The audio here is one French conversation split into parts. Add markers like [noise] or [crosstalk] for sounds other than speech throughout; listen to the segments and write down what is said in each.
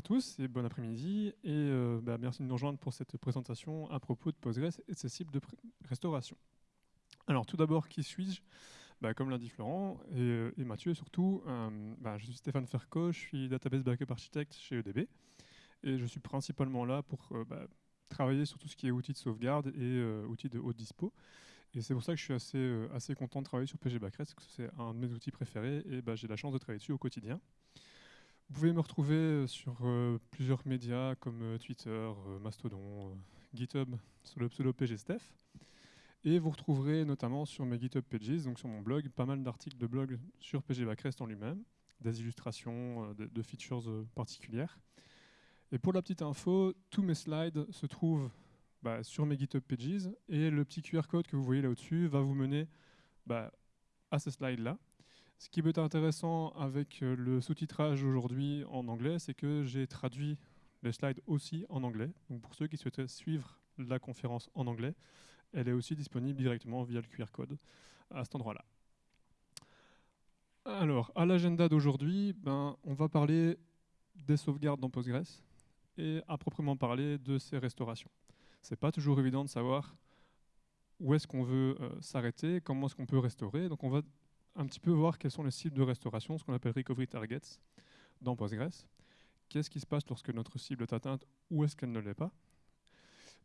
à tous et bon après-midi. Et euh, bah, merci de nous rejoindre pour cette présentation à propos de Postgres et de ses cibles de restauration. Alors tout d'abord, qui suis-je? Bah, Comme l'a dit Florent et, euh, Mathieu surtout, euh, bah, je suis Stéphane Ferco, je suis Database Backup Architect chez EDB. Et je suis principalement là pour travailler sur tout ce qui est outils de sauvegarde et outils de haute dispo. Et c'est pour ça que je suis assez, assez content de travailler sur PG Backrest, parce que c'est un de mes outils préférés et j'ai la chance de travailler dessus au quotidien. Vous pouvez me retrouver euh, sur euh, plusieurs médias comme euh, Twitter, Mastodon, GitHub sur le pseudo PGSteph. Et vous retrouverez notamment sur mes GitHub Pages, donc sur mon blog, pas mal d'articles de blog sur PG Backrest en lui-même, des illustrations de, features particulières. Et pour la petite info, tous mes slides se trouvent bah, sur mes GitHub Pages et le petit QR code que vous voyez là au-dessus va vous mener bah, à ce slide-là. Ce qui peut être intéressant avec euh, le sous-titrage aujourd'hui en anglais, c'est que j'ai traduit les slides aussi en anglais. Donc pour ceux qui souhaiteraient suivre la conférence en anglais, elle est aussi disponible directement via le QR code à cet endroit-là. Alors, à l'agenda d'aujourd'hui, ben, on va parler des sauvegardes dans Postgres et à proprement parler de ces restaurations. Ce n'est pas toujours évident de savoir où est-ce qu'on veut euh, s'arrêter, comment est-ce qu'on peut restaurer. Donc on va un petit peu voir quels sont les cibles de restauration, ce qu'on appelle recovery targets dans Postgres. Qu'est-ce qui se passe lorsque notre cible est atteinte ou est-ce qu'elle ne l'est pas?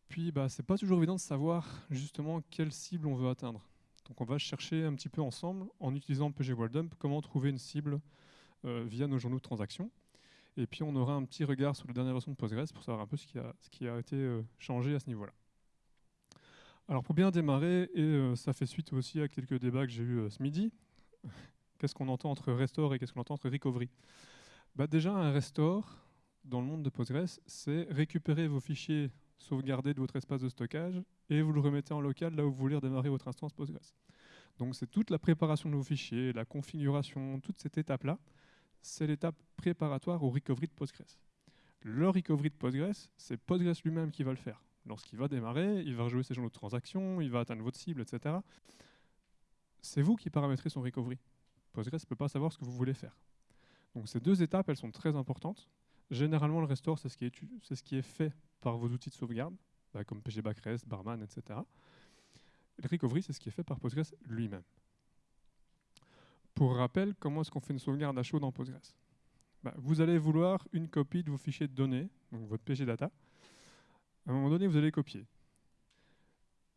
Puis, bah, c'est pas toujours évident de savoir justement quelle cible on veut atteindre. Donc, on va chercher un petit peu ensemble, en utilisant PG Dump, comment trouver une cible euh, via nos journaux de transaction. Et puis, on aura un petit regard sur la dernière version de Postgres pour savoir un peu ce qui a, été euh, changé à ce niveau-là. Alors, pour bien démarrer, et euh, ça fait suite aussi à quelques débats que j'ai eus ce midi, qu'est-ce qu'on entend entre restore et qu'est-ce qu'on entend entre recovery? Bah Déjà, un restore, dans le monde de Postgres, c'est récupérer vos fichiers sauvegardés de votre espace de stockage et vous le remettez en local là où vous voulez redémarrer votre instance Postgres. Donc c'est toute la préparation de vos fichiers, la configuration, toute cette étape-là, c'est l'étape préparatoire au recovery de Postgres. Le recovery de Postgres, c'est Postgres lui-même qui va le faire. Lorsqu'il va démarrer, il va rejouer ses journaux de transaction, il va atteindre votre cible, etc c'est vous qui paramétrez son recovery. Postgres ne peut pas savoir ce que vous voulez faire. Donc ces deux étapes, elles sont très importantes. Généralement, le restore, c'est ce, qui est, fait par vos outils de sauvegarde, bah, comme PG Backrest, Barman, etc. Le recovery, c'est ce qui est fait par Postgres lui-même. Pour rappel, comment est-ce qu'on fait une sauvegarde à chaud dans Postgres? Bah, Vous allez vouloir une copie de vos fichiers de données, donc votre PG Data. À un moment donné, vous allez copier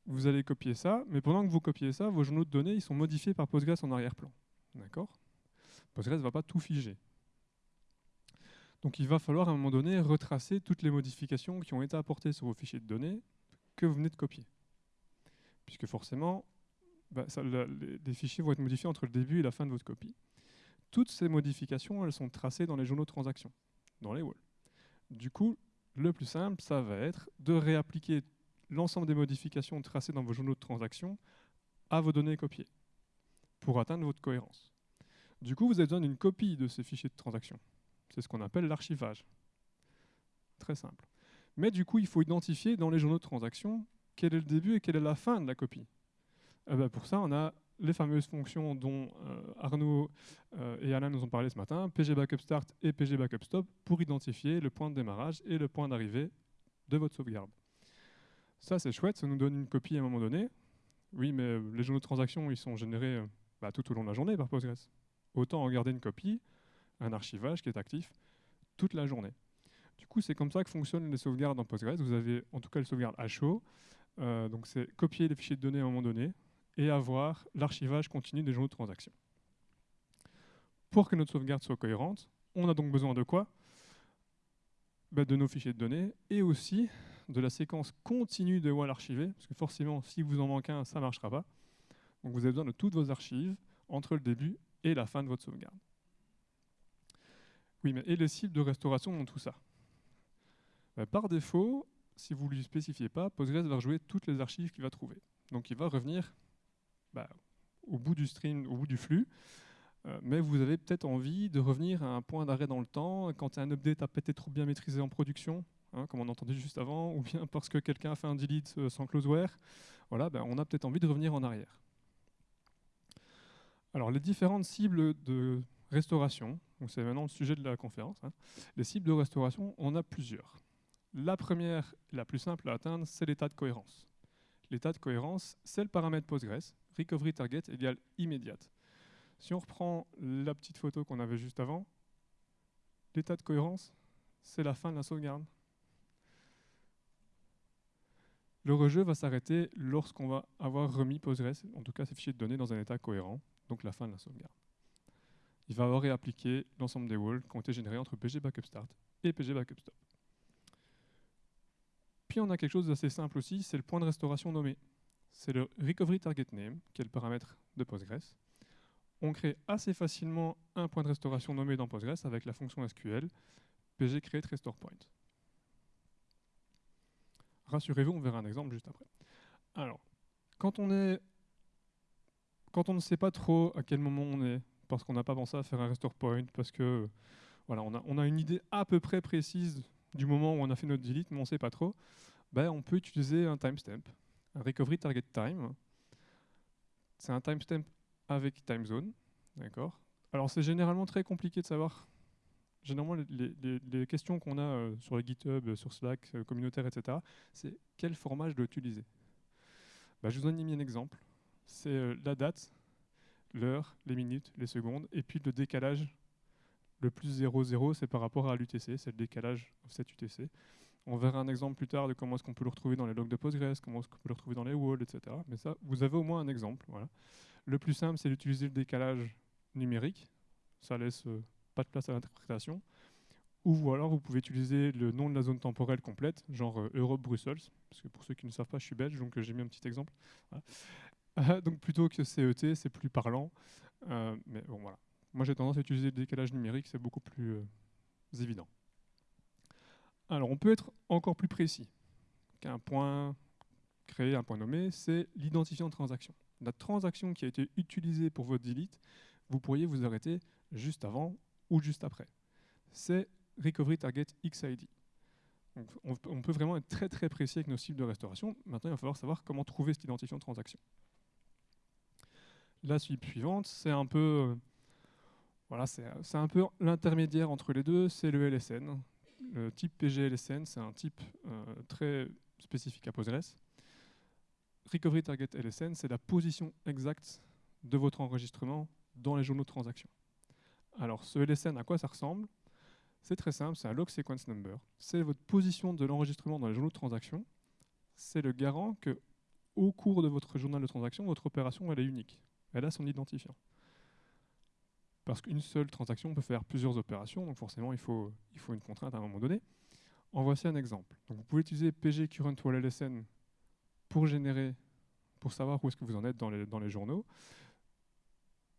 vous allez copier ça, mais pendant que vous copiez ça, vos journaux de données ils sont modifiés par Postgres en arrière-plan. D'accord? Postgres ne va pas tout figer. Donc il va falloir à un moment donné retracer toutes les modifications qui ont été apportées sur vos fichiers de données que vous venez de copier. Puisque forcément, bah, les, fichiers vont être modifiés entre le début et la fin de votre copie. Toutes ces modifications, elles sont tracées dans les journaux de transaction, dans les walls. Du coup, le plus simple, ça va être de réappliquer l'ensemble des modifications tracées dans vos journaux de transaction à vos données copiées pour atteindre votre cohérence. Du coup, vous avez besoin d'une copie de ces fichiers de transaction. C'est ce qu'on appelle l'archivage. Très simple. Mais du coup, il faut identifier dans les journaux de transaction quel est le début et quelle est la fin de la copie. Eh ben, pour ça, on a les fameuses fonctions dont euh, Arnaud euh, et Alain nous ont parlé ce matin, PG Backup Start et PG Backup Stop, pour identifier le point de démarrage et le point d'arrivée de votre sauvegarde. Ça, c'est chouette, ça nous donne une copie à un moment donné. Oui, mais euh, les journaux de transaction, ils sont générés euh, bah, tout au long de la journée par Postgres. Autant en garder une copie, un archivage qui est actif toute la journée. Du coup, c'est comme ça que fonctionnent les sauvegardes en Postgres. Vous avez en tout cas le sauvegarde à chaud. Euh, donc, c'est copier les fichiers de données à un moment donné et avoir l'archivage continu des journaux de transaction. Pour que notre sauvegarde soit cohérente, on a donc besoin de quoi? Bah, De nos fichiers de données et aussi de la séquence continue de wall archivée, parce que forcément, si vous en manquez un, ça ne marchera pas. Donc vous avez besoin de toutes vos archives entre le début et la fin de votre sauvegarde. Oui, mais et les cibles de restauration dans tout ça ben, Par défaut, si vous ne lui spécifiez pas, Postgres va rejouer toutes les archives qu'il va trouver. Donc il va revenir ben, au bout du stream, au bout du flux, euh, mais vous avez peut-être envie de revenir à un point d'arrêt dans le temps, quand un update a peut-être trop bien maîtrisé en production, Hein, comme on a entendu juste avant, [laughs] ou bien parce que quelqu'un a fait un delete euh, sans closeware, voilà, ben, on a peut-être envie de revenir en arrière. Alors les différentes cibles de restauration, c'est maintenant le sujet de la conférence, hein. les cibles de restauration, on a plusieurs. La première, la plus simple à atteindre, c'est l'état de cohérence. L'état de cohérence, c'est le paramètre Postgres, recovery target égale immédiate. Si on reprend la petite photo qu'on avait juste avant, l'état de cohérence, c'est la fin de la sauvegarde. Le rejeu va s'arrêter lorsqu'on va avoir remis Postgres, en tout cas ces fichiers de données, dans un état cohérent, donc la fin de la sauvegarde. Il va avoir réappliqué l'ensemble des walls qui ont été générés entre PG Backup Start et PG Backup. Puis on a quelque chose d'assez simple aussi, c'est le point de restauration nommé. C'est le Recovery Target Name, qui est le paramètre de Postgres. On crée assez facilement un point de restauration nommé dans Postgres avec la fonction SQL pg. Rassurez-vous, on verra un exemple juste après. Alors, quand on ne sait pas trop à quel moment on est, parce qu'on n'a pas pensé à faire un restore point, parce que voilà, on a, une idée à peu près précise du moment où on a fait notre delete, mais on ne sait pas trop, ben, on peut utiliser un timestamp, un recovery target time. C'est un timestamp avec time zone, Alors c'est généralement très compliqué de savoir. Généralement, les, questions qu'on a euh, sur GitHub, sur Slack, euh, communautaire, etc., c'est quel format je dois utiliser? Ben, Je vous donne un exemple. C'est euh, la date, l'heure, les minutes, les secondes, et puis le décalage le plus 00, c'est par rapport à l'UTC, c'est le décalage offset UTC. On verra un exemple plus tard de comment est-ce qu'on peut le retrouver dans les logs de Postgres, comment est-ce qu'on peut le retrouver dans les walls, etc. Mais ça, vous avez au moins un exemple. Voilà. Le plus simple, c'est d'utiliser le décalage numérique. Ça laisse euh, pas de place à l'interprétation. Ou alors, vous pouvez utiliser le nom de la zone temporelle complète, genre euh, Europe-Bruxelles. Parce que pour ceux qui ne savent pas, je suis belge, donc euh, j'ai mis un petit exemple. [laughs] donc plutôt que CET, c'est plus parlant. mais bon, voilà. Moi, j'ai tendance à utiliser le décalage numérique, c'est beaucoup plus euh, évident. Alors, on peut être encore plus précis qu'un point créé, un point nommé, c'est l'identifiant de transaction. La transaction qui a été utilisée pour votre delete, vous pourriez vous arrêter juste avant ou juste après. C'est Recovery Target XID. on, peut vraiment être très très précis avec nos cibles de restauration. Maintenant, il va falloir savoir comment trouver cet identifiant de transaction. La cible suivante, c'est un peu euh, voilà, c'est un peu l'intermédiaire entre les deux, c'est le LSN. Le type PGLSN, c'est un type euh, très spécifique à Postgres. Recovery Target LSN, c'est la position exacte de votre enregistrement dans les journaux de transaction. Alors, ce LSN, à quoi ça ressemble? C'est très simple, c'est un log sequence number. C'est votre position de l'enregistrement dans les journaux de transaction. C'est le garant que, au cours de votre journal de transaction, votre opération elle est unique. Elle a son identifiant parce qu'une seule transaction peut faire plusieurs opérations, donc forcément il faut, une contrainte à un moment donné. En voici un exemple. Vous pouvez utiliser PG Current Wall LSN pour générer, pour savoir où est-ce que vous en êtes dans les, dans les journaux.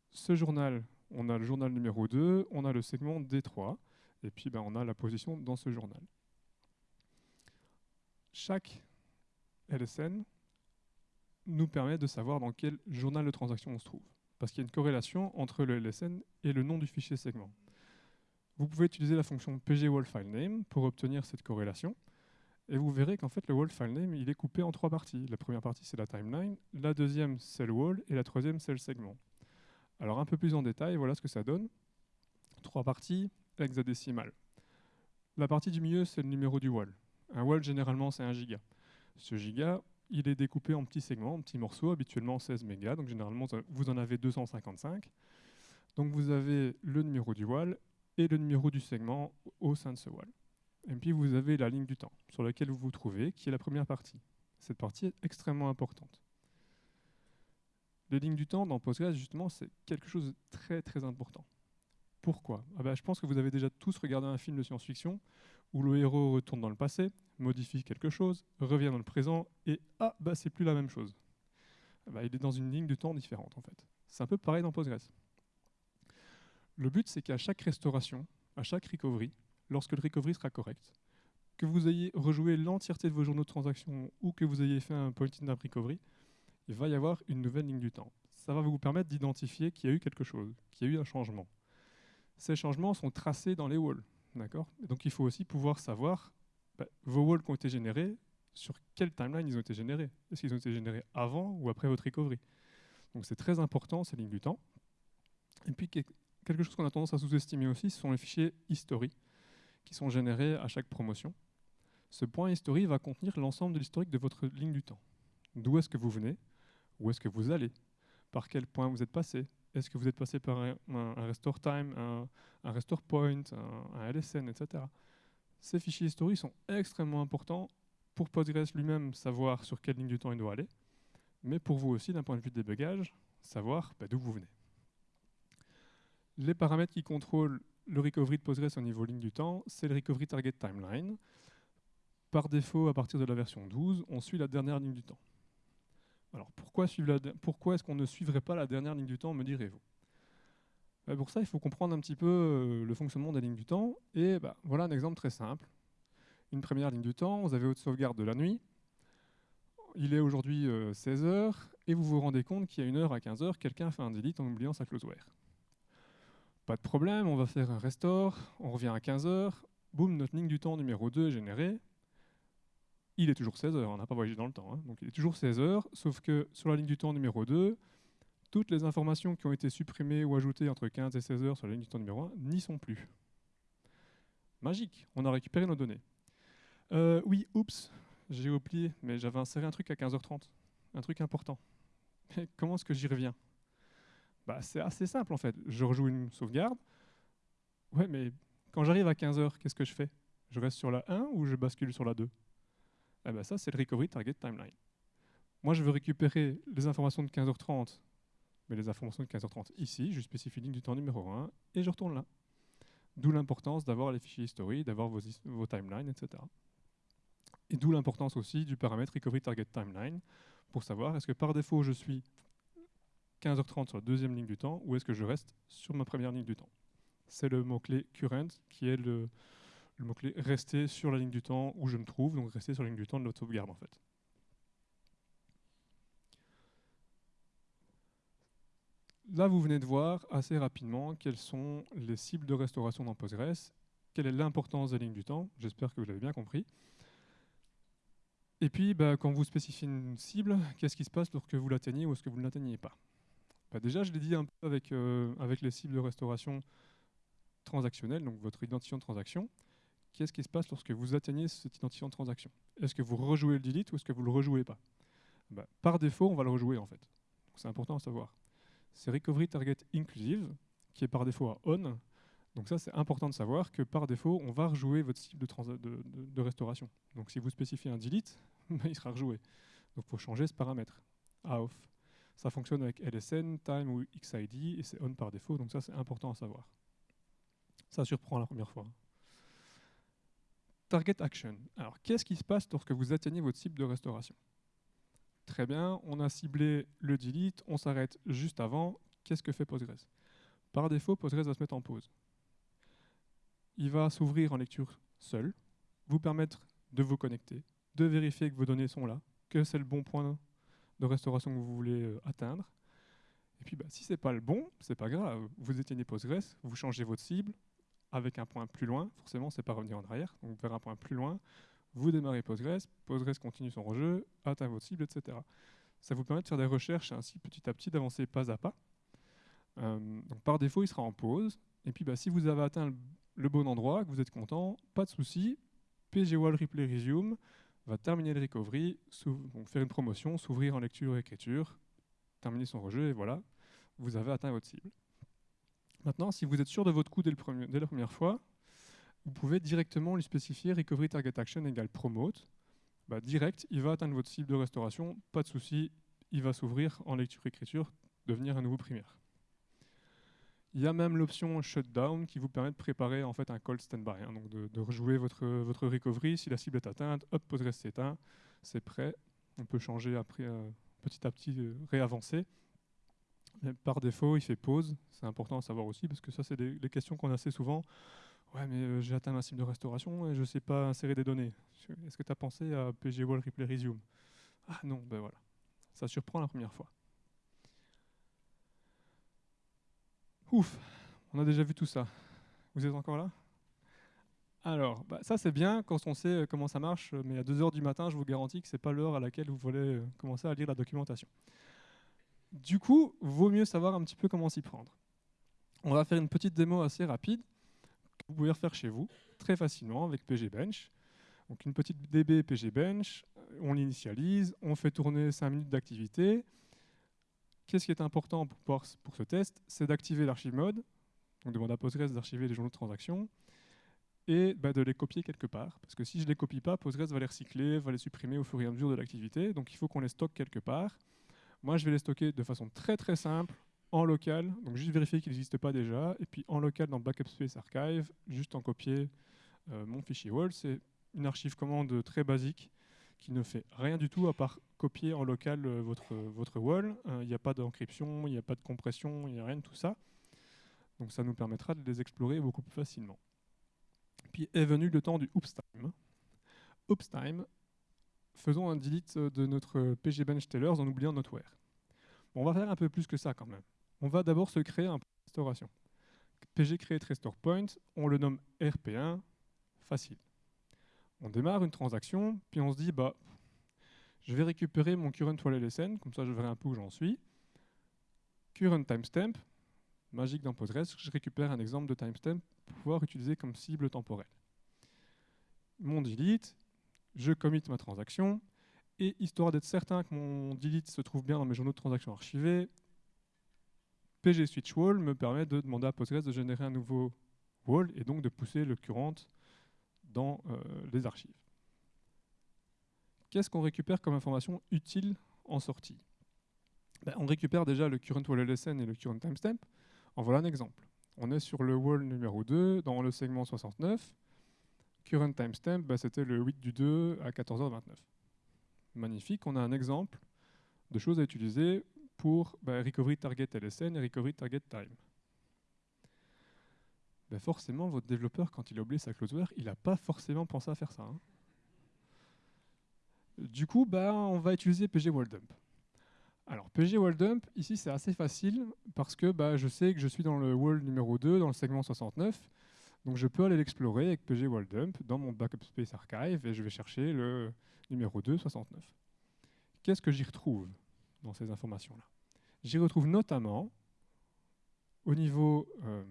Ce journal, on a le journal numéro 2, on a le segment D3, et puis ben, on a la position dans ce journal. Chaque LSN nous permet de savoir dans quel journal de transaction on se trouve parce qu'il y a une corrélation entre le LSN et le nom du fichier segment. Vous pouvez utiliser la fonction pgWallFileName pour obtenir cette corrélation, et vous verrez qu'en fait le wall name il est coupé en trois parties. La première partie c'est la timeline, la deuxième c'est le wall, et la troisième c'est le segment. Alors un peu plus en détail, voilà ce que ça donne. Trois parties hexadécimales. La partie du milieu c'est le numéro du wall. Un wall généralement c'est un giga. Ce giga, il est découpé en petits segments, en petits morceaux, habituellement 16 mégas, donc généralement vous en avez 255. Donc vous avez le numéro du wall et le numéro du segment au sein de ce wall. Et puis vous avez la ligne du temps sur laquelle vous vous trouvez, qui est la première partie. Cette partie est extrêmement importante. Les lignes du temps dans Postgres, justement, c'est quelque chose de très très important. Pourquoi? Ah ben, Je pense que vous avez déjà tous regardé un film de science-fiction où le héros retourne dans le passé, modifie quelque chose, revient dans le présent, et ah, bah c'est plus la même chose. Bah, il est dans une ligne de temps différente en fait. C'est un peu pareil dans Postgres. Le but c'est qu'à chaque restauration, à chaque recovery, lorsque le recovery sera correct, que vous ayez rejoué l'entièreté de vos journaux de transaction ou que vous ayez fait un point in recovery, il va y avoir une nouvelle ligne du temps. Ça va vous permettre d'identifier qu'il y a eu quelque chose, qu'il y a eu un changement. Ces changements sont tracés dans les walls. Donc il faut aussi pouvoir savoir bah, vos walls qui ont été générés, sur quelle timeline ils ont été générés. Est-ce qu'ils ont été générés avant ou après votre recovery? Donc c'est très important, ces lignes du temps. Et puis, quelque chose qu'on a tendance à sous-estimer aussi, ce sont les fichiers history qui sont générés à chaque promotion. Ce point history va contenir l'ensemble de l'historique de votre ligne du temps. D'où est-ce que vous venez? Où est-ce que vous allez? Par quel point vous êtes passé? Est-ce que vous êtes passé par un, restore time, un, restore point, un, LSN, etc. Ces fichiers historiques sont extrêmement importants pour Postgres lui-même savoir sur quelle ligne du temps il doit aller, mais pour vous aussi, d'un point de vue de débugage, savoir bah, d'où vous venez. Les paramètres qui contrôlent le recovery de Postgres au niveau ligne du temps, c'est le recovery target timeline. Par défaut, à partir de la version 12, on suit la dernière ligne du temps. Alors pourquoi, pourquoi est-ce qu'on ne suivrait pas la dernière ligne du temps, me direz-vous? Bah, Pour ça, il faut comprendre un petit peu euh, le fonctionnement des lignes du temps. Et bah, voilà un exemple très simple. Une première ligne du temps, vous avez votre sauvegarde de la nuit. Il est aujourd'hui 16h, euh, et vous vous rendez compte qu'il y a une heure à 15h, quelqu'un fait un delete en oubliant sa closeware. Pas de problème, on va faire un restore, on revient à 15h, boum, notre ligne du temps numéro 2 est générée, il est toujours 16 heures, on n'a pas voyagé dans le temps, hein. donc il est toujours 16 heures, sauf que sur la ligne du temps numéro 2, toutes les informations qui ont été supprimées ou ajoutées entre 15 et 16 heures sur la ligne du temps numéro 1 n'y sont plus. Magique, on a récupéré nos données. Euh, oui, oups, j'ai oublié, mais j'avais inséré un truc à 15h30, un truc important. comment est-ce que j'y reviens? Bah, C'est assez simple en fait. Je rejoue une sauvegarde. Ouais, mais quand j'arrive à 15h, qu'est-ce que je fais? Je reste sur la 1 ou je bascule sur la 2 eh ben ça, c'est le Recovery Target Timeline. Moi, je veux récupérer les informations de 15h30, mais les informations de 15h30 ici, je spécifie ligne du temps numéro 1, et je retourne là. D'où l'importance d'avoir les fichiers history, d'avoir vos, vos timelines, etc. Et d'où l'importance aussi du paramètre Recovery Target Timeline, pour savoir est-ce que par défaut je suis 15h30 sur la deuxième ligne du temps, ou est-ce que je reste sur ma première ligne du temps. C'est le mot-clé current qui est le, le mot-clé rester sur la ligne du temps où je me trouve, donc rester sur la ligne du temps de notre sauvegarde en fait. Là, vous venez de voir assez rapidement quelles sont les cibles de restauration dans Postgres, quelle est l'importance des lignes du temps, j'espère que vous l'avez bien compris. Et puis, bah, quand vous spécifiez une cible, qu'est-ce qui se passe lorsque vous l'atteignez ou est-ce que vous ne l'atteignez pas? Bah, Déjà, je l'ai dit un peu avec, euh, avec les cibles de restauration transactionnelle, donc votre identifiant de transaction qu'est-ce qui se passe lorsque vous atteignez cet identifiant de transaction? Est-ce que vous rejouez le delete ou est-ce que vous ne le rejouez pas? Bah, Par défaut, on va le rejouer en fait. C'est important à savoir. C'est Recovery Target Inclusive, qui est par défaut à on. Donc ça, c'est important de savoir que par défaut, on va rejouer votre cible de, restauration. Donc si vous spécifiez un delete, [laughs] bah, il sera rejoué. Donc il faut changer ce paramètre à off. Ça fonctionne avec LSN, time ou XID, et c'est on par défaut, donc ça c'est important à savoir. Ça surprend la première fois. Target Action. Alors, qu'est-ce qui se passe lorsque vous atteignez votre cible de restauration? Très bien, on a ciblé le delete, on s'arrête juste avant. Qu'est-ce que fait Postgres? Par défaut, Postgres va se mettre en pause. Il va s'ouvrir en lecture seul, vous permettre de vous connecter, de vérifier que vos données sont là, que c'est le bon point de restauration que vous voulez euh, atteindre. Et puis, bah, si ce n'est pas le bon, c'est pas grave. Vous éteignez Postgres, vous changez votre cible, avec un point plus loin, forcément, c'est pas revenir en arrière, donc vers un point plus loin, vous démarrez Postgres, Postgres continue son rejeu, atteint votre cible, etc. Ça vous permet de faire des recherches ainsi petit à petit, d'avancer pas à pas. Euh, donc par défaut, il sera en pause. Et puis bah, si vous avez atteint le, bon endroit, que vous êtes content, pas de souci, pgwall replay resume va terminer le recovery, faire une promotion, s'ouvrir en lecture et écriture, terminer son rejeu, et voilà, vous avez atteint votre cible. Maintenant, si vous êtes sûr de votre coup dès, la première fois, vous pouvez directement lui spécifier Recovery Target Action égale Promote. Bah, direct, il va atteindre votre cible de restauration, pas de souci, il va s'ouvrir en lecture-écriture, devenir un nouveau primaire. Il y a même l'option Shutdown qui vous permet de préparer en fait un cold standby, hein, donc de, rejouer votre, votre recovery. Si la cible est atteinte, hop, Postgres s'éteint, c'est prêt. On peut changer après euh, petit à petit, euh, réavancer par défaut, il fait pause. C'est important à savoir aussi, parce que ça, c'est des, questions qu'on a assez souvent. Ouais, mais euh, j'ai atteint un cible de restauration et je ne sais pas insérer des données. Est-ce que tu as pensé à PG Replay Resume? Ah non, ben voilà. Ça surprend la première fois. Ouf, on a déjà vu tout ça. Vous êtes encore là? Alors, bah, ça c'est bien quand on sait euh, comment ça marche, mais à 2h du matin, je vous garantis que ce n'est pas l'heure à laquelle vous voulez euh, commencer à lire la documentation. Du coup, vaut mieux savoir un petit peu comment s'y prendre. On va faire une petite démo assez rapide que vous pouvez refaire chez vous très facilement avec pgbench. Donc une petite db pgbench, on l'initialise, on fait tourner 5 minutes d'activité. Qu'est-ce qui est important pour, ce test? C'est d'activer l'archive mode, donc demande à Postgres d'archiver les journaux de transaction, et bah, de les copier quelque part. Parce que si je ne les copie pas, Postgres va les recycler, va les supprimer au fur et à mesure de l'activité. Donc il faut qu'on les stocke quelque part. Moi, je vais les stocker de façon très très simple en local, donc juste vérifier qu'ils n'existent pas déjà, et puis en local dans Backup Space Archive, juste en copier euh, mon fichier wall. C'est une archive commande très basique qui ne fait rien du tout à part copier en local euh, votre, votre wall. Euh, il n'y a pas d'encryption, il n'y a pas de compression, il n'y a rien de tout ça. Donc ça nous permettra de les explorer beaucoup plus facilement. Puis est venu le temps du oops time. Oops time, faisons un delete de notre pg bench en oubliant notre where. on va faire un peu plus que ça quand même. On va d'abord se créer un point de restauration. pg create restore point, on le nomme rp1, facile. On démarre une transaction, puis on se dit, bah, je vais récupérer mon current wall LSN, comme ça je verrai un peu où j'en suis. Current timestamp, magique dans Postgres, je récupère un exemple de timestamp pour pouvoir utiliser comme cible temporelle. Mon delete, je commit ma transaction, et histoire d'être certain que mon delete se trouve bien dans mes journaux de transactions archivés, pg switch wall me permet de demander à Postgres de générer un nouveau wall et donc de pousser le current dans euh, les archives. Qu'est-ce qu'on récupère comme information utile en sortie? Ben, On récupère déjà le current wall LSN et le current timestamp. En voilà un exemple. On est sur le wall numéro 2 dans le segment 69. Current timestamp, ben, c'était le 8 du 2 à 14h29. Magnifique, on a un exemple de choses à utiliser pour ben, recovery target LSN et recovery target time. Ben, forcément, votre développeur, quand il a oublié sa closeware, il n'a pas forcément pensé à faire ça. Hein. Du coup, bah, on va utiliser PG Dump. Alors, PG Dump, ici, c'est assez facile parce que bah, je sais que je suis dans le wall numéro 2, dans le segment 69. Donc, je peux aller l'explorer avec PG Dump dans mon Backup Space Archive et je vais chercher le numéro 2, 69. Qu'est-ce que j'y retrouve dans ces informations-là? J'y retrouve notamment, au niveau euh,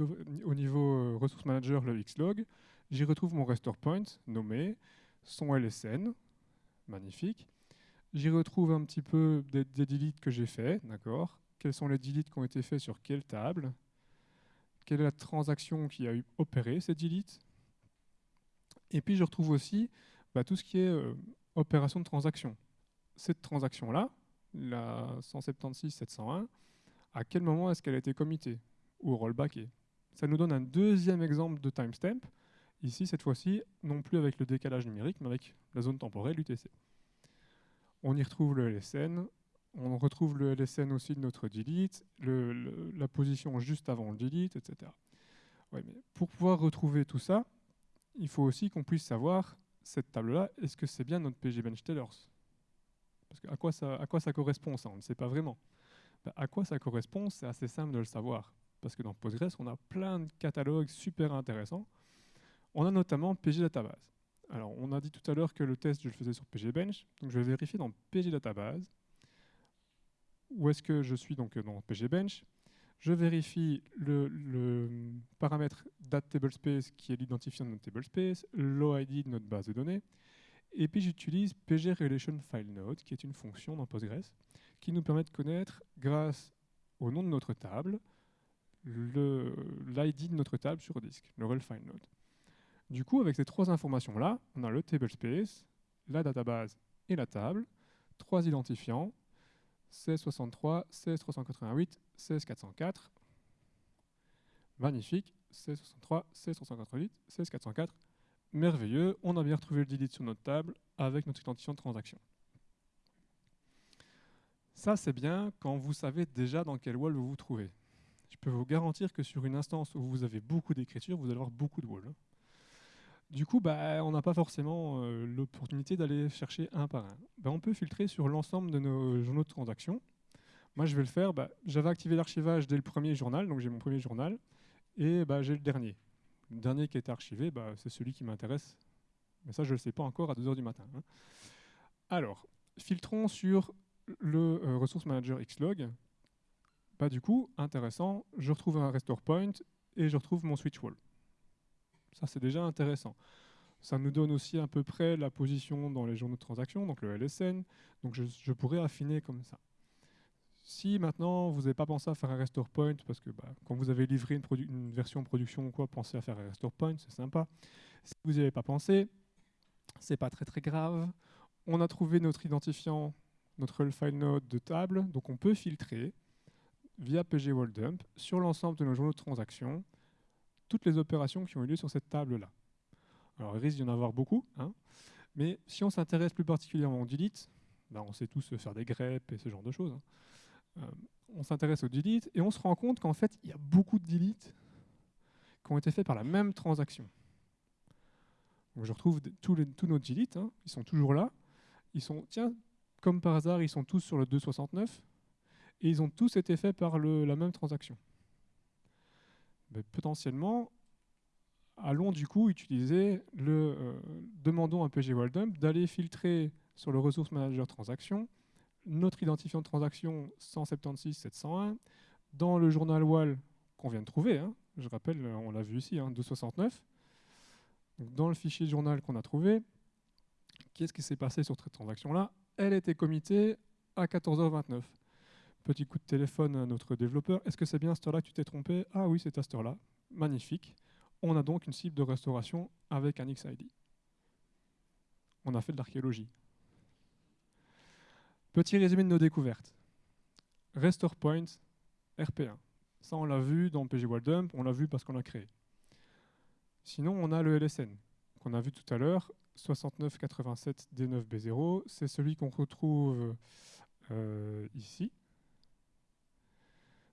euh, Manager, le Xlog, j'y retrouve mon restore point nommé, son LSN, magnifique. J'y retrouve un petit peu des, des deletes que j'ai fait, d'accord? Quels sont les deletes qui ont été faits sur quelle table? Quelle est la transaction qui a opéré ces deletes Et puis je retrouve aussi bah, tout ce qui est euh, opération de transaction. Cette transaction-là, la 176-701, à quel moment est-ce qu'elle a été committée ou rollback. Ça nous donne un deuxième exemple de timestamp, ici cette fois-ci non plus avec le décalage numérique, mais avec la zone temporelle UTC. On y retrouve le LSN, on retrouve le LSN aussi de notre delete, la position juste avant le delete, etc. pour pouvoir retrouver tout ça, il faut aussi qu'on puisse savoir, cette table-là, est-ce que c'est bien notre PG Bench Tellers? Parce que à quoi, ça, correspond ça? On ne sait pas vraiment. Ben, à quoi ça correspond C'est assez simple de le savoir parce que dans Postgres, on a plein de catalogues super intéressants. On a notamment PG Database. Alors, on a dit tout à l'heure que le test, je le faisais sur PGBench, donc je vais vérifier dans PG Database où est-ce que je suis donc dans PGBench. Je vérifie le, paramètre DatTableSpace qui est l'identifiant de notre tablespace, l'OID de notre base de données, et puis j'utilise PGRelationFileNode, qui est une fonction dans Postgres, qui nous permet de connaître, grâce au nom de notre table, l'ID de notre table sur disque, le rel file node. Du coup, avec ces trois informations-là, on a le table space, la database et la table, trois identifiants, 1663, 16388, 16404. Magnifique, 1663, 16388, 16404. Merveilleux, on a bien retrouvé le delete sur notre table avec notre identifiant de transaction. Ça, c'est bien quand vous savez déjà dans quel wall vous vous trouvez je peux vous garantir que sur une instance où vous avez beaucoup d'écriture, vous allez avoir beaucoup de walls. Du coup, bah, on n'a pas forcément euh, l'opportunité d'aller chercher un par un. Bah, on peut filtrer sur l'ensemble de nos journaux de transactions. Moi, je vais le faire. Bah, J'avais activé l'archivage dès le premier journal, donc j'ai mon premier journal, et j'ai le dernier. Le dernier qui est archivé, c'est celui qui m'intéresse. Mais ça, je ne le sais pas encore à 2h du matin. Hein. Alors, filtrons sur le euh, Resource Manager Xlog du coup, intéressant, je retrouve un restore point et je retrouve mon switch wall. Ça, c'est déjà intéressant. Ça nous donne aussi à peu près la position dans les journaux de transaction, donc le LSN. Donc je, pourrais affiner comme ça. Si maintenant vous n'avez pas pensé à faire un restore point, parce que bah, quand vous avez livré une, version production ou quoi, pensez à faire un restore point, c'est sympa. Si vous n'y avez pas pensé, c'est pas très très grave. On a trouvé notre identifiant, notre file node de table, donc on peut filtrer via PG Dump sur l'ensemble de nos journaux de transaction toutes les opérations qui ont eu lieu sur cette table-là. Alors, il risque d'y en avoir beaucoup, hein, mais si on s'intéresse plus particulièrement au delete, ben, on sait tous faire des greps et ce genre de choses. Hein. Euh, on s'intéresse au delete et on se rend compte qu'en fait, il y a beaucoup de delete qui ont été faits par la même transaction. Donc, je retrouve tous, les, tous nos delete, hein, ils sont toujours là. Ils sont, tiens, comme par hasard, ils sont tous sur le 269 et ils ont tous été faits par le, la même transaction potentiellement, allons du coup utiliser le euh, demandons à PG Dump d'aller filtrer sur le Resource Manager Transaction notre identifiant de transaction 176-701 dans le journal WAL qu'on vient de trouver. Hein. je rappelle, on l'a vu ici, hein, 269. Donc dans le fichier journal qu'on a trouvé, qu'est-ce qui s'est passé sur cette transaction-là? Elle était committée à 14h29. Petit coup de téléphone à notre développeur. Est-ce que c'est bien à cette heure-là que tu t'es trompé? Ah oui, c'est à cette heure-là. Magnifique. On a donc une cible de restauration avec un XID. On a fait de l'archéologie. Petit résumé de nos découvertes. Restore Point, RP1. Ça, on l'a vu dans PG Dump, on l'a vu parce qu'on l'a créé. Sinon, on a le LSN, qu'on a vu tout à l'heure, 6987 D9B0. C'est celui qu'on retrouve euh, ici.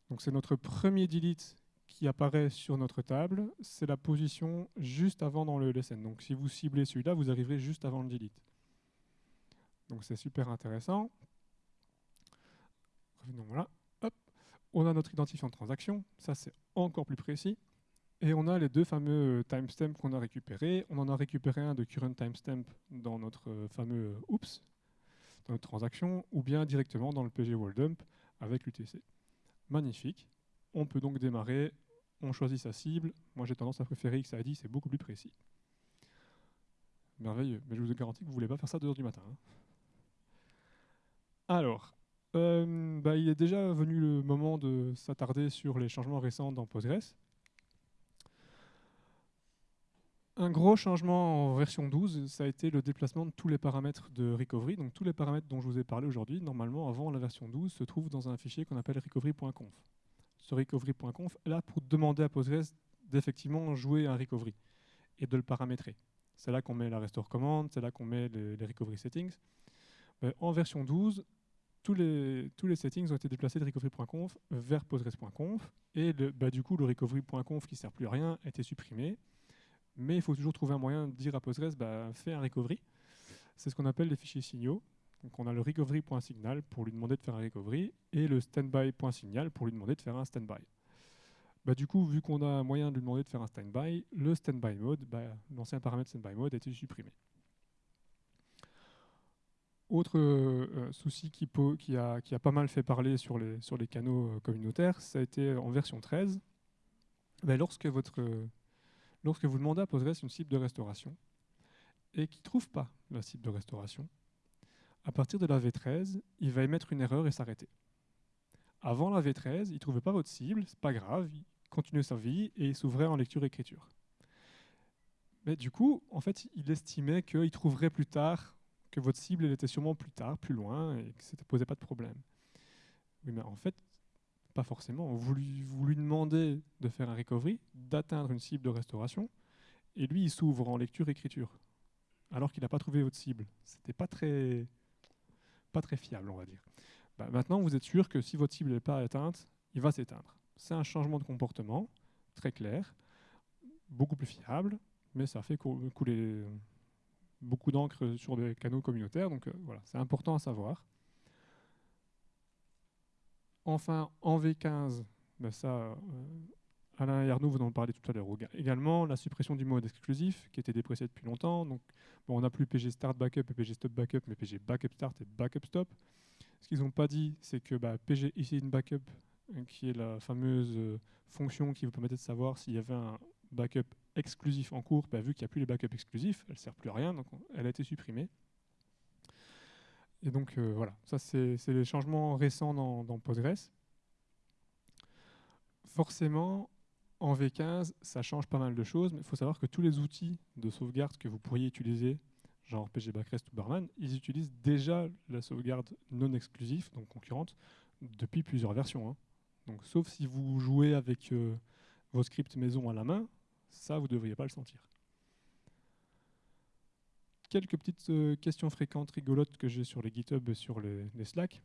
Donc c'est notre premier delete qui apparaît sur notre table. C'est la position juste avant dans le LSN. Donc si vous ciblez celui-là, vous arriverez juste avant le delete. Donc c'est super intéressant. Revenons. Hop. On a notre identifiant de transaction. Ça c'est encore plus précis. Et on a les deux fameux timestamps qu'on a récupérés. On en a récupéré un de current timestamp dans notre fameux oops, dans notre transaction, ou bien directement dans le PG Dump avec l'UTC magnifique. On peut donc démarrer, on choisit sa cible. Moi j'ai tendance à préférer XID, c'est beaucoup plus précis. Merveilleux, mais je vous garantis que vous ne voulez pas faire ça à 2h du matin. Hein. Alors, euh, bah, il est déjà venu le moment de s'attarder sur les changements récents dans Postgres. Un gros changement en version 12, ça a été le déplacement de tous les paramètres de recovery. Donc tous les paramètres dont je vous ai parlé aujourd'hui, normalement avant la version 12, se trouvent dans un fichier qu'on appelle recovery.conf. Ce recovery.conf est là pour demander à Postgres d'effectivement jouer un recovery et de le paramétrer. C'est là qu'on met la restore command, c'est là qu'on met les, recovery settings. en version 12, tous les, settings ont été déplacés de recovery.conf vers postgres.conf et bah, du coup le recovery.conf qui ne sert plus à rien a été supprimé mais il faut toujours trouver un moyen de dire à Postgres, bah, fais un recovery. C'est ce qu'on appelle les fichiers signaux. Donc on a le recovery.signal pour lui demander de faire un recovery et le standby.signal pour lui demander de faire un standby. Bah, du coup, vu qu'on a un moyen de lui demander de faire un standby, le standby mode, bah, l'ancien paramètre standby mode a été supprimé. Autre euh, souci qui, a, pas mal fait parler sur les, canaux euh, communautaires, ça a été en version 13. Bah, lorsque votre lorsque vous demandez à Postgres une cible de restauration et qu'il ne trouve pas la cible de restauration, à partir de la V13, il va émettre une erreur et s'arrêter. Avant la V13, il ne trouvait pas votre cible, c'est pas grave, il continuait sa vie et il s'ouvrait en lecture-écriture. Mais du coup, en fait, il estimait qu'il trouverait plus tard, que votre cible était sûrement plus tard, plus loin, et que ça ne posait pas de problème. Oui, mais en fait, pas forcément. Vous lui, vous lui demandez de faire un recovery, d'atteindre une cible de restauration, et lui, il s'ouvre en lecture-écriture, alors qu'il n'a pas trouvé votre cible. C'était pas très, pas très fiable, on va dire. Bah, maintenant, vous êtes sûr que si votre cible n'est pas atteinte, il va s'éteindre. C'est un changement de comportement très clair, beaucoup plus fiable, mais ça fait couler beaucoup d'encre sur des canaux communautaires, donc euh, voilà, c'est important à savoir. Enfin, en V15, ben ça, euh, Alain et Arnaud vous en parlez tout à l'heure également, la suppression du mode exclusif qui était déprécié depuis longtemps. On n'a plus PG Start Backup et PG Stop Backup, mais PG Backup Start et Backup Stop. Ce qu'ils n'ont pas dit, c'est que bah, PG Easy Backup qui est la fameuse fonction qui vous permettait de savoir s'il y avait un backup exclusif en cours, bah, vu qu'il n'y a plus les backups exclusifs, elle ne sert plus à rien, donc elle a été supprimée. Et donc voilà, ça c'est les changements récents dans, Postgres. Forcément, en V15, ça change pas mal de choses, mais il faut savoir que tous les outils de sauvegarde que vous pourriez utiliser, genre PG Backrest ou Barman, ils utilisent déjà la sauvegarde non exclusive, donc concurrente, depuis plusieurs versions. Hein. Donc, sauf si vous jouez avec euh, vos scripts maison à la main, ça, vous ne devriez pas le sentir. Quelques petites euh, questions fréquentes, rigolotes que j'ai sur les GitHub et sur les, Slack.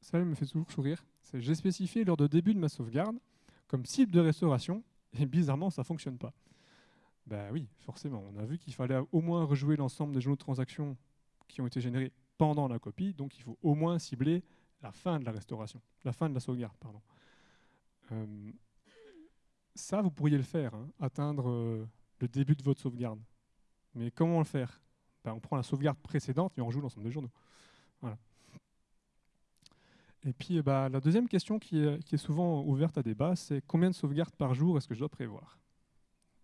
Ça me fait toujours sourire. J'ai spécifié lors de début de ma sauvegarde comme cible de restauration, et bizarrement, ça ne fonctionne pas. Ben oui, forcément. On a vu qu'il fallait au moins rejouer l'ensemble des journaux de transactions qui ont été générés pendant la copie, donc il faut au moins cibler la fin de la restauration, la fin de la sauvegarde, pardon. Euh, ça, vous pourriez le faire, hein, atteindre euh, le début de votre sauvegarde. Mais comment le faire? Ben, On prend la sauvegarde précédente et on rejoue l'ensemble des journaux. Et puis bah, la deuxième question qui est, souvent ouverte à débat, c'est combien de sauvegardes par jour est-ce que je dois prévoir?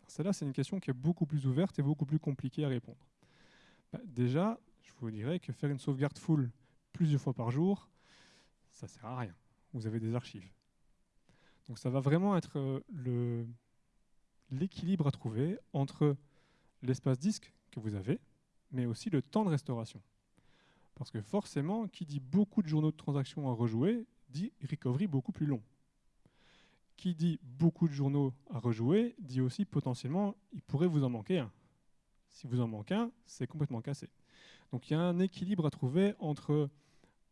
Celle-là, c'est une question qui est beaucoup plus ouverte et beaucoup plus compliquée à répondre. Bah, déjà, je vous dirais que faire une sauvegarde full plusieurs fois par jour, ça ne sert à rien. Vous avez des archives. Donc ça va vraiment être euh, l'équilibre à trouver entre l'espace disque que vous avez, mais aussi le temps de restauration. Parce que forcément, qui dit beaucoup de journaux de transactions à rejouer, dit recovery beaucoup plus long. Qui dit beaucoup de journaux à rejouer, dit aussi potentiellement, il pourrait vous en manquer un. Si vous en manquez un, c'est complètement cassé. Donc il y a un équilibre à trouver entre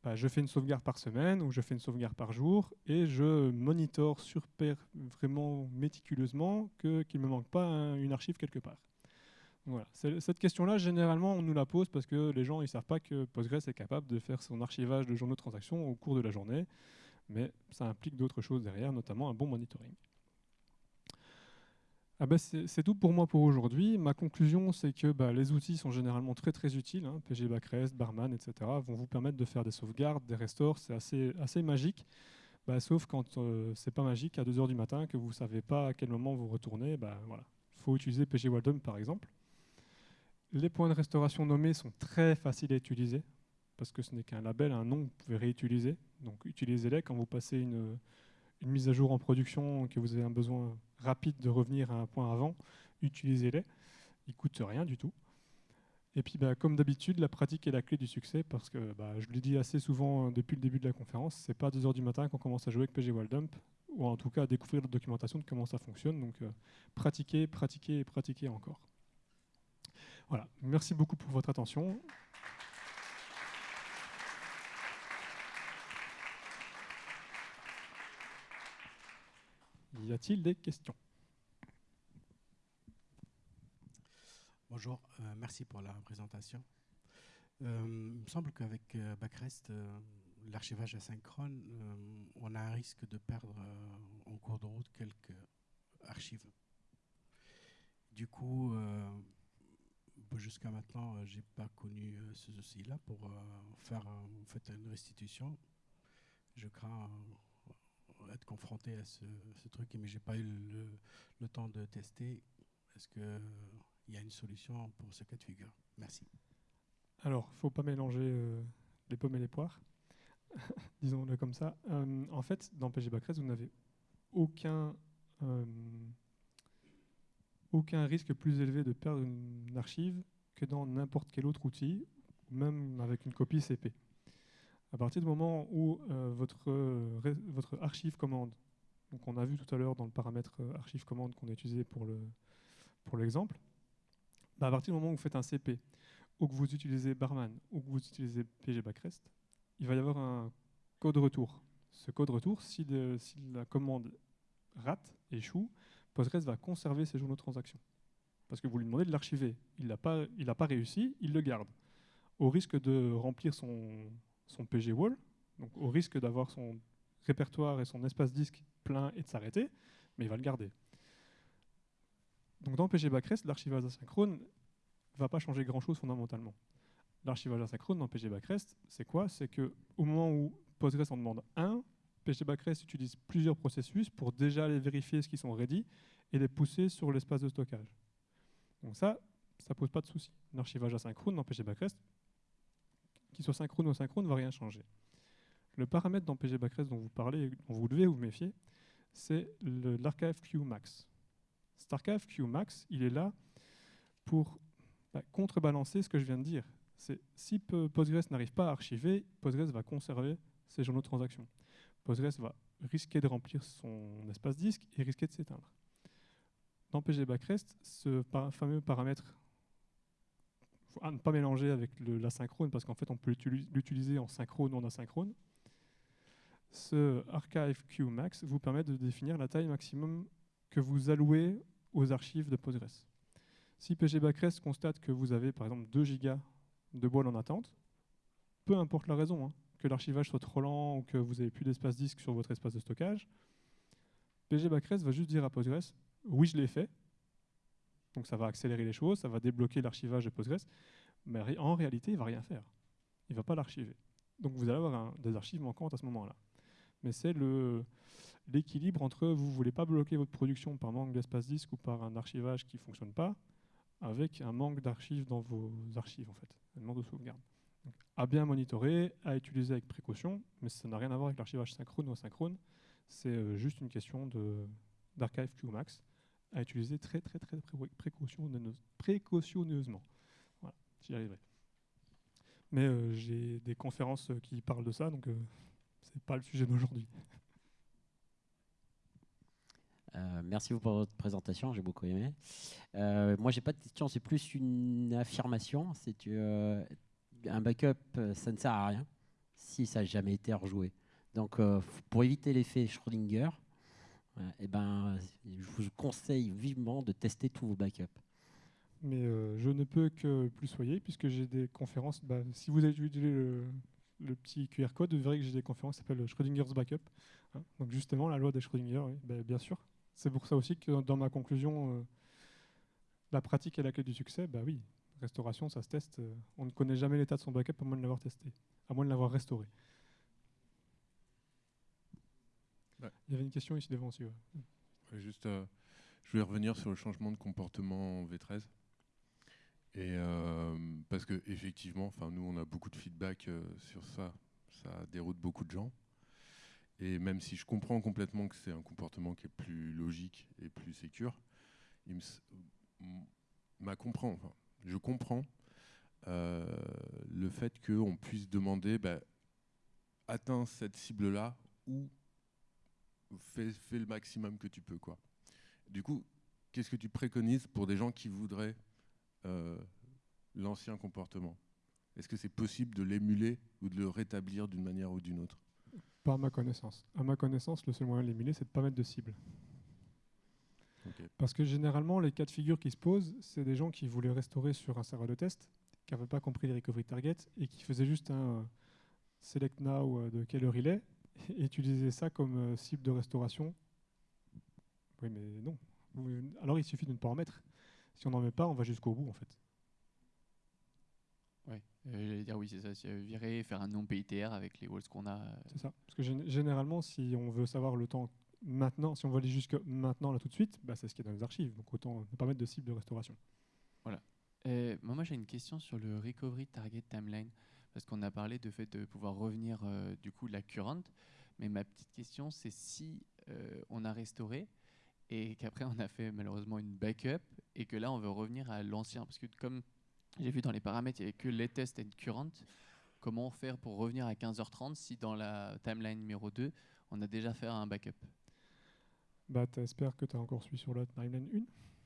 bah, je fais une sauvegarde par semaine ou je fais une sauvegarde par jour et je monitore sur vraiment méticuleusement qu'il ne me manque pas une archive quelque part. Voilà. Cette question-là, généralement, on nous la pose parce que les gens ne savent pas que Postgres est capable de faire son archivage de journaux de transactions au cours de la journée, mais ça implique d'autres choses derrière, notamment un bon monitoring. Ah ben c'est tout pour moi pour aujourd'hui. Ma conclusion, c'est que bah, les outils sont généralement très très utiles. Hein, PG Backrest, Barman, etc. vont vous permettre de faire des sauvegardes, des restores. C'est assez, assez magique. Bah, sauf quand euh, c'est pas magique à 2h du matin, que vous ne savez pas à quel moment vous retournez. Bah, voilà. Il faut utiliser PG par exemple. Les points de restauration nommés sont très faciles à utiliser parce que ce n'est qu'un label, un nom que vous pouvez réutiliser. Donc utilisez-les quand vous passez une, mise à jour en production, que vous avez un besoin rapide de revenir à un point avant, utilisez-les. Ils ne coûtent rien du tout. Et puis, bah, comme d'habitude, la pratique est la clé du succès parce que, bah, je le dis assez souvent euh, depuis le début de la conférence, c'est pas 2 heures du matin qu'on commence à jouer avec PG Dump, ou en tout cas à découvrir la documentation de comment ça fonctionne. Donc, euh, pratiquez, pratiquez et pratiquez encore. Voilà, merci beaucoup pour votre attention. Y a-t-il des questions? Bonjour, euh, merci pour la présentation. Euh, il me semble qu'avec euh, Backrest, l'archivage asynchrone, on a un risque de perdre en cours de route quelques archives. Du coup, jusqu'à maintenant, je n'ai pas connu ce souci-là pour faire en fait, une restitution. Je crains être confronté à ce, truc, mais je n'ai pas eu le, temps de tester. Est-ce qu'il y a une solution pour ce cas de figure? Merci. Alors, il faut pas mélanger les pommes et les poires, [laughs] disons-le comme ça. en fait, dans PG Backrest, vous n'avez aucun aucun risque plus élevé de perdre une archive que dans n'importe quel autre outil, même avec une copie CP. À partir du moment où euh, votre, votre archive commande, donc on a vu tout à l'heure dans le paramètre euh, archive commande qu'on a utilisé pour l'exemple, pour bah à partir du moment où vous faites un CP, ou que vous utilisez Barman, ou que vous utilisez PG Backrest, il va y avoir un code retour. Ce code retour, si la commande rate, échoue, Postgres va conserver ces journaux de transaction. Parce que vous lui demandez de l'archiver. Il n'a pas, réussi, il le garde. Au risque de remplir son, son PG wall, donc au risque d'avoir son répertoire et son espace disque plein et de s'arrêter, mais il va le garder. Donc dans PG Backrest, l'archivage asynchrone ne va pas changer grand-chose fondamentalement. L'archivage asynchrone dans PG Backrest, c'est quoi? C'est qu'au moment où Postgres en demande un, PG Backrest utilise plusieurs processus pour déjà aller vérifier ce qui sont ready et les pousser sur l'espace de stockage. Donc ça, ça pose pas de souci. L'archivage asynchrone dans PG Backrest, qu'il soit synchrone ou asynchrone, ne va rien changer. Le paramètre dans PG Backrest dont vous parlez, dont vous devez vous méfier, c'est l'archive QMax. Cet archive QMax, il est là pour bah, contrebalancer ce que je viens de dire. Si Postgres n'arrive pas à archiver, Postgres va conserver ses journaux de transactions. Postgres va risquer de remplir son espace disque et risquer de s'éteindre. Dans PG Backrest, ce fameux paramètre, à ne pas mélanger avec l'asynchrone parce qu'en fait on peut l'utiliser en synchrone ou en asynchrone. Ce archive QMax vous permet de définir la taille maximum que vous allouez aux archives de Postgres. Si PG Backrest constate que vous avez par exemple 2 gigas de boîtes en attente, peu importe la raison, hein, que l'archivage soit trop lent ou que vous n'avez plus d'espace disque sur votre espace de stockage, PG Backrest va juste dire à Postgres oui, je l'ai fait. Donc ça va accélérer les choses, ça va débloquer l'archivage de Postgres, mais en réalité, il ne va rien faire. Il ne va pas l'archiver. Donc vous allez avoir des archives manquantes à ce moment-là. Mais c'est l'équilibre entre vous ne voulez pas bloquer votre production par manque d'espace disque ou par un archivage qui ne fonctionne pas, avec un manque d'archives dans vos archives, en fait, un manque de sauvegarde. À bien monitorer, à utiliser avec précaution, mais ça n'a rien à voir avec l'archivage synchrone ou asynchrone, c'est euh, juste une question d'archive QMax à utiliser très très très précautionneusement. Voilà, j'y arriverai. Mais euh, j'ai des conférences qui parlent de ça, donc euh, c'est pas le sujet d'aujourd'hui. Euh, merci pour votre présentation, j'ai beaucoup aimé. Euh, moi, j'ai pas de question, c'est plus une affirmation. Un backup, ça ne sert à rien si ça n'a jamais été rejoué. Donc, pour éviter l'effet Schrödinger, eh ben, je vous conseille vivement de tester tous vos backups. Mais euh, je ne peux que plus soyer, puisque j'ai des conférences. Bah, si vous avez utilisé le, petit QR code, vous verrez que j'ai des conférences qui s'appellent Schrödinger's Backup. Hein. donc justement, la loi de Schrödinger, bah, bien sûr. C'est pour ça aussi que dans ma conclusion, euh, la pratique est la clé du succès. Bah oui, restauration, ça se teste. Euh, on ne connaît jamais l'état de son backup à moins de l'avoir testé, à moins de l'avoir restauré. Il y avait une question ici devant aussi. juste, euh, je voulais revenir sur le changement de comportement en V13. Et euh, parce que effectivement, enfin nous on a beaucoup de feedback euh, sur ça, ça déroute beaucoup de gens. Et même si je comprends complètement que c'est un comportement qui est plus logique et plus sécure, il me, comprend, enfin, je comprends le fait qu'on puisse demander, bah, atteins cette cible-là ou fais, le maximum que tu peux. Quoi. Du coup, qu'est-ce que tu préconises pour des gens qui voudraient euh, l'ancien comportement? Est-ce que c'est possible de l'émuler ou de le rétablir d'une manière ou d'une autre? Pas à ma connaissance. À ma connaissance, le seul moyen de l'émuler, c'est de ne pas mettre de cible. Parce que généralement, les cas de figure qui se posent, c'est des gens qui voulaient restaurer sur un serveur de test, qui n'avaient pas compris les recovery targets et qui faisaient juste un euh, select now euh, de quelle heure il est et utiliser ça comme euh, cible de restauration. Oui, mais non. Alors il suffit de ne pas en mettre. Si on n'en met pas, on va jusqu'au bout en fait. Oui, euh, j'allais dire oui, c'est ça. Virer, faire un non PITR avec les walls qu'on a. Euh. C'est ça. Parce que généralement, si on veut savoir le temps maintenant, si on veut aller jusque maintenant, là tout de suite, bah, c'est ce qu'il y a dans les archives. Donc autant ne pas mettre de cible de restauration. Voilà. moi, j'ai une question sur le recovery target timeline parce qu'on a parlé de fait de pouvoir revenir euh, du coup la current. Mais ma petite question, c'est si euh, on a restauré et qu'après on a fait malheureusement une backup et que là on veut revenir à l'ancien, parce que comme j'ai vu dans les paramètres, il n'y avait que les tests et current. Comment faire pour revenir à 15h30 si dans la timeline numéro 2, on a déjà fait un backup? Bah, J'espère que tu as encore suivi sur la timeline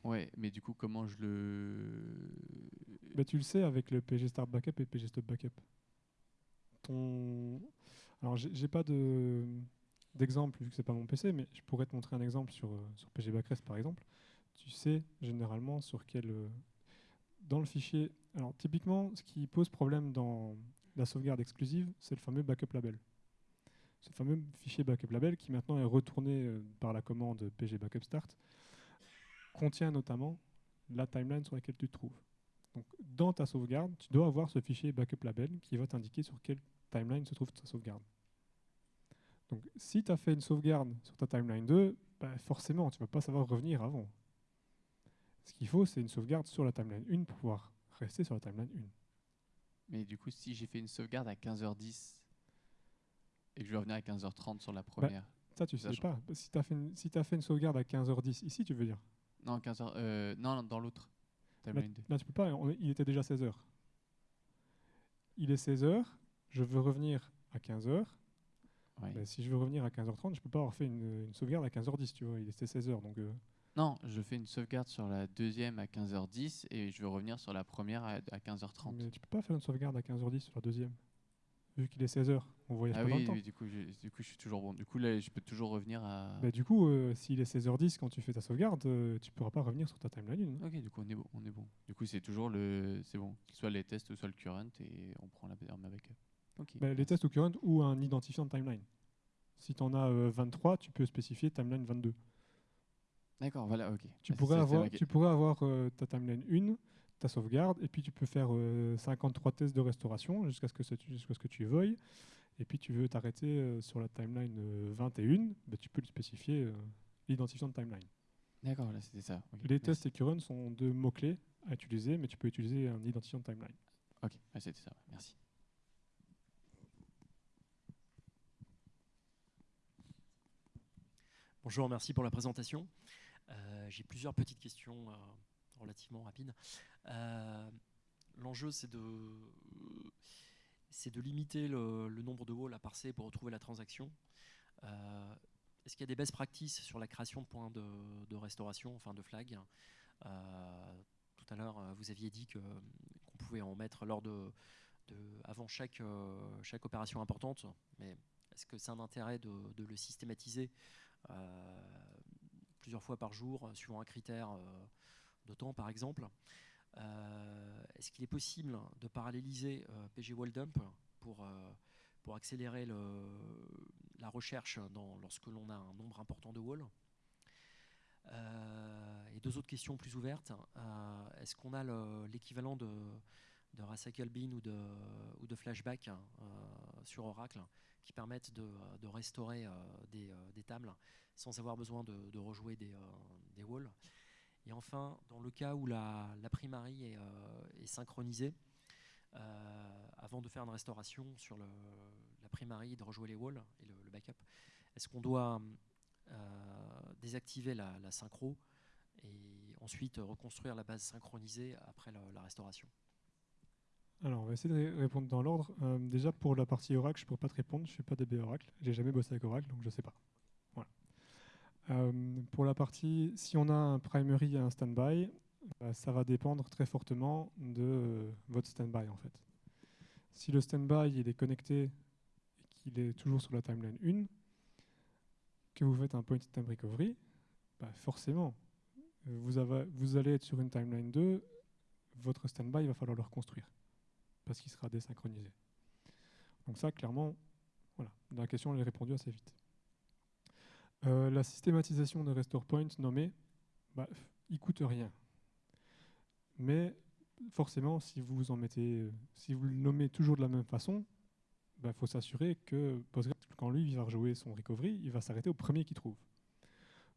1. Ouais, mais du coup, comment je le. Bah, tu le sais avec le PG Start Backup et PG Stop Backup. Ton... Alors, j'ai pas d'exemple vu que c'est pas mon PC, mais je pourrais te montrer un exemple sur, euh, sur PG Backrest par exemple. Tu sais généralement sur quel. Euh, dans le fichier. Alors, typiquement, ce qui pose problème dans la sauvegarde exclusive, c'est le fameux backup label. Ce fameux fichier backup label qui maintenant est retourné euh, par la commande pg backup start contient notamment la timeline sur laquelle tu te trouves. Donc, dans ta sauvegarde, tu dois avoir ce fichier backup label qui va t'indiquer sur quelle timeline se trouve ta sauvegarde. Donc si tu as fait une sauvegarde sur ta timeline 2, bah, forcément, tu ne vas pas savoir revenir avant. Ce qu'il faut, c'est une sauvegarde sur la timeline 1 pour pouvoir rester sur la timeline 1. Mais du coup, si j'ai fait une sauvegarde à 15h10 et que je vais revenir à 15h30 sur la première. Ça, tu sais pas. Si tu as, fait une- si t'as fait une sauvegarde à 15h10, ici, tu veux dire? Non, 15h. euh, non, dans l'autre. Là, Timeline 2. là, tu peux pas. on il était déjà 16h. Il est 16h, je veux revenir à 15h. Ouais. Bah, si je veux revenir à 15h30, je peux pas avoir fait une, une sauvegarde à 15h10, tu vois. Il était 16h, donc... euh, Non, je fais une sauvegarde sur la deuxième à 15h10 et je vais revenir sur la première à, à 15h30. Mais tu peux pas faire une sauvegarde à 15h10 sur la deuxième. Vu qu'il est 16h, on voyage Ah pas dans oui, le temps. oui, du coup, je, du coup, je suis toujours bon. Du coup, là, je peux toujours revenir à. Bah, du coup, euh, s'il est 16h10 quand tu fais ta sauvegarde, euh, tu pourras pas revenir sur ta timeline 1. Ok, du coup, on est bon. On est bon. Du coup, c'est toujours le. C'est bon. Soit les tests, soit le current et on prend la ma backup. Ok. Bah, les tests au current ou un identifiant de timeline. Si tu en as euh, 23, tu peux spécifier timeline 22. D'accord, voilà, ok. Tu Ah, pourrais avoir, tu pourrais avoir euh, ta timeline 1, ta sauvegarde, et puis tu peux faire euh, 53 tests de restauration jusqu'à ce que, jusqu'à ce que tu veuilles. Et puis tu veux t'arrêter euh, sur la timeline euh, 21, bah, tu peux le spécifier euh, l'identifiant de timeline. D'accord, là, c'était ça. Les merci. tests et current sont deux mots-clés à utiliser, mais tu peux utiliser un identifiant de timeline. Ok, ah, c'était ça. Merci. Bonjour, merci pour la présentation. Euh, J'ai plusieurs petites questions euh, relativement rapides. Euh, L'enjeu, c'est de, de limiter le, nombre de walls à parser pour retrouver la transaction. Euh, Est-ce qu'il y a des best practices sur la création de points de, restauration, enfin de flag? Euh, Tout à l'heure, vous aviez dit qu'on pouvait en mettre lors de, avant chaque, chaque opération importante, mais est-ce que c'est un intérêt de, le systématiser plusieurs fois par jour, suivant un critère temps par exemple. Euh, Est-ce qu'il est possible de paralléliser euh, PG Wall Dump pour, euh, pour accélérer la recherche lorsque l'on a un nombre important de walls? Et deux autres questions plus ouvertes. Est-ce qu'on a le- l'équivalent de, de Recycle Bin ou de, Flashback sur Oracle qui permettent de, restaurer des, tables sans avoir besoin de, rejouer des walls? Et enfin, dans le cas où la, primary est, euh, synchronisée, euh, avant de faire une restauration sur la primary et de rejouer les walls et le, backup, est-ce qu'on doit euh, désactiver la, synchro et ensuite reconstruire la base synchronisée après la- restauration? Alors, on va essayer de ré- répondre dans l'ordre. Déjà, pour la partie Oracle, je ne pourrais pas te répondre. Je ne suis pas DB Oracle. J'ai jamais bossé avec Oracle, donc je ne sais pas. Euh, pour la partie, si on a un primary et un standby, bah, ça va dépendre très fortement de euh, votre standby, en fait. Si le standby il est connecté et qu'il est toujours sur la timeline 1, que vous faites un point in time recovery, bah, forcément, vous allez être sur une timeline 2, votre standby, il va falloir le reconstruire parce qu'il sera désynchronisé. Donc ça, clairement, voilà, la question elle est répondue assez vite. Euh, la systématisation de restore point nommée, bah, il coûte rien. Mais forcément, si vous en mettez, euh, si vous le nommez toujours de la même façon, il faut s'assurer que Postgres, quand lui va rejouer son recovery, il va s'arrêter au premier qu'il trouve.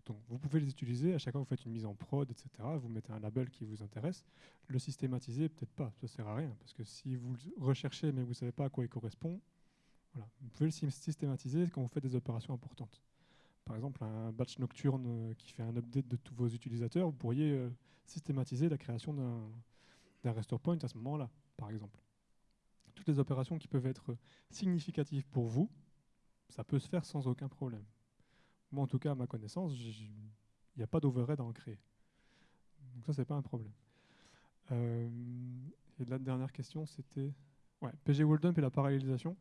Donc vous pouvez les utiliser à chaque fois que vous faites une mise en prod, etc. Vous mettez un label qui vous intéresse. Le systématiser, peut-être pas, ça sert à rien. Parce que si vous le recherchez mais vous ne savez pas à quoi il correspond, vous pouvez le sy- systématiser quand vous faites des opérations importantes. Par exemple, un batch nocturne euh, qui fait un update de tous vos utilisateurs, vous pourriez euh, systématiser la création d'un restore point à ce moment-là, par exemple. Toutes les opérations qui peuvent être significatives pour vous, ça peut se faire sans aucun problème. Moi, en tout cas, à ma connaissance, il n'y a pas d'overhead à en créer. Donc ça, c'est pas un problème. Euh, et la dernière question, c'était ouais, PG World Dump et la parallélisation.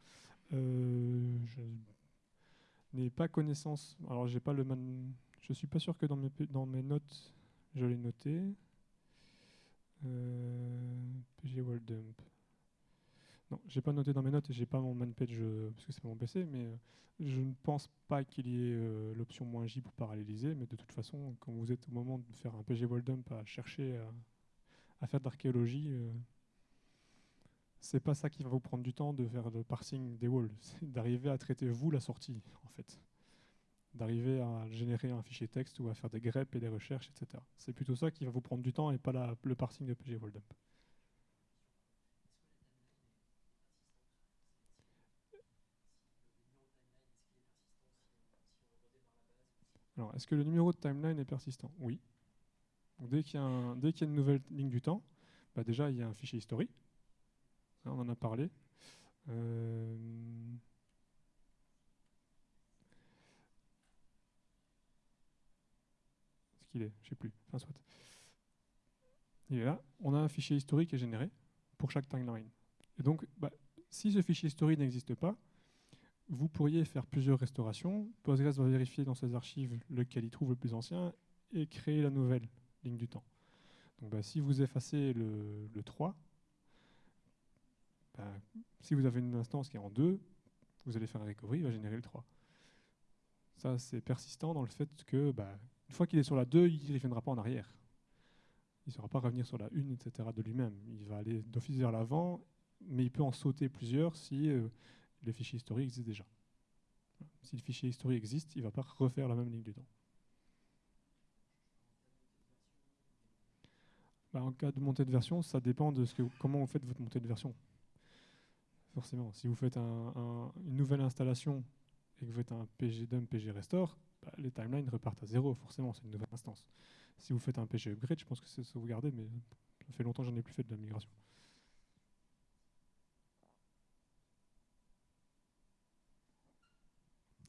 Pas connaissance. Alors, j'ai pas le man. Je suis pas sûr que dans mes dans mes notes, je l'ai noté. Euh, PG World Dump. Non, j'ai pas noté dans mes notes et j'ai pas mon man page euh, parce que c'est mon PC, mais euh, je ne pense pas qu'il y ait l'option moins J pour paralléliser, mais de toute façon, quand vous êtes au moment de faire un PG World Dump à chercher à, à faire de l'archéologie, euh, c'est pas ça qui va vous prendre du temps de faire le parsing des walls, [laughs] c'est d'arriver à traiter vous la sortie en fait, d'arriver à générer un fichier texte ou à faire des greps et des recherches, etc. C'est plutôt ça qui va vous prendre du temps et pas le parsing de PG Dump. Alors, est-ce que le numéro de timeline est persistant? Oui. Dès qu'il y, a une nouvelle ligne du temps, bah déjà il y a un fichier historique. On en a parlé. Euh, Ce qu'il est, je sais plus. Enfin, soit. Est là. On a un fichier historique qui est généré pour chaque timeline. Et donc, bah, si ce fichier historique n'existe pas, vous pourriez faire plusieurs restaurations. Postgres va vérifier dans ses archives lequel il trouve le plus ancien et créer la nouvelle ligne du temps. Donc, bah, si vous effacez le, le 3, bah, si vous avez une instance qui est en 2, vous allez faire un recovery, il va générer le 3. Ça, c'est persistant dans le fait que, bah, une fois qu'il est sur la 2, il ne reviendra pas en arrière. Il ne saura pas revenir sur la 1, etc. de lui-même. Il va aller d'office vers l'avant, mais il peut en sauter plusieurs si euh, le fichier historique existe déjà. Si le fichier historique existe, il ne va pas refaire la même ligne du temps. Bah, en cas de montée de version, ça dépend de ce que, comment vous faites votre montée de version. Forcément, si vous faites un- un- une nouvelle installation et que vous faites un pg dump, pg restore, bah, les timelines repartent à zéro, forcément, c'est une nouvelle instance. Si vous faites un pg upgrade, je pense que c'est sauvegardé, mais ça fait longtemps que j'en ai plus fait de la migration.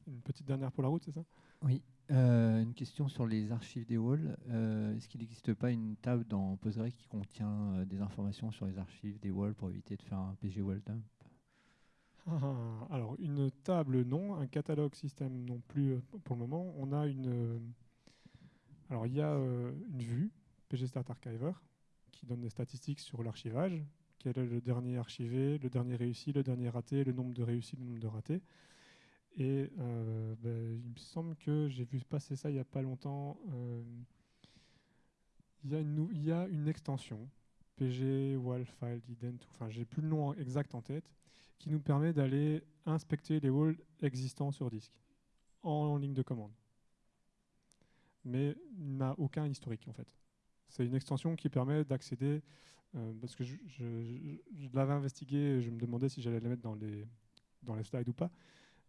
Une petite dernière pour la route, c'est ça? Oui. Euh, une question sur les archives des walls. Euh, Est-ce qu'il n'existe pas une table dans Postgre qui contient euh, des informations sur les archives des walls pour éviter de faire un PG wall Alors, une table, non. Un catalogue système, non plus euh, pour le moment. On a une. euh, alors, il y a euh, une vue, PGStart Archiver, qui donne des statistiques sur l'archivage. Quel est le dernier archivé, le dernier réussi, le dernier raté, le nombre de réussis, le nombre de ratés. Et ben, il me semble que j'ai vu passer ça il n'y a pas longtemps. il y, a une extension, PG, Wall File, Ident, enfin j'ai plus le nom exact en tête, qui nous permet d'aller inspecter les walls existants sur disque en ligne de commande. Mais n'a aucun historique en fait. C'est une extension qui permet d'accéder, euh, parce que je, l'avais investigué, je me demandais si j'allais la mettre dans les, dans les slides ou pas,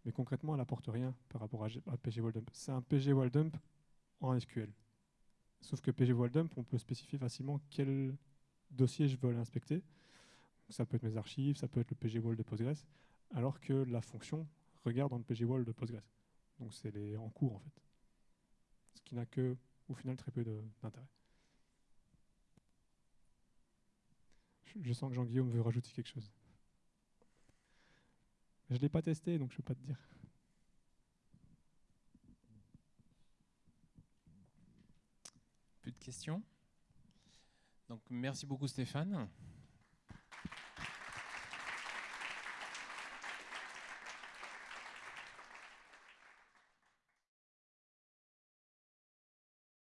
mais concrètement elle apporte rien par rapport à, à PG Wall Dump. C'est un PG Wall Dump en SQL. Sauf que PG Wall Dump, on peut spécifier facilement quel dossier je veux aller inspecter. Ça peut être mes archives, ça peut être le PG Wall de Postgres, alors que la fonction regarde dans le PG Wall de Postgres. Donc c'est les en cours en fait. Ce qui n'a que, au final, très peu d'intérêt. Je, je sens que Jean-Guillaume veut rajouter quelque chose. Je ne l'ai pas testé, donc je ne peux pas te dire. Plus de questions? Donc merci beaucoup Stéphane.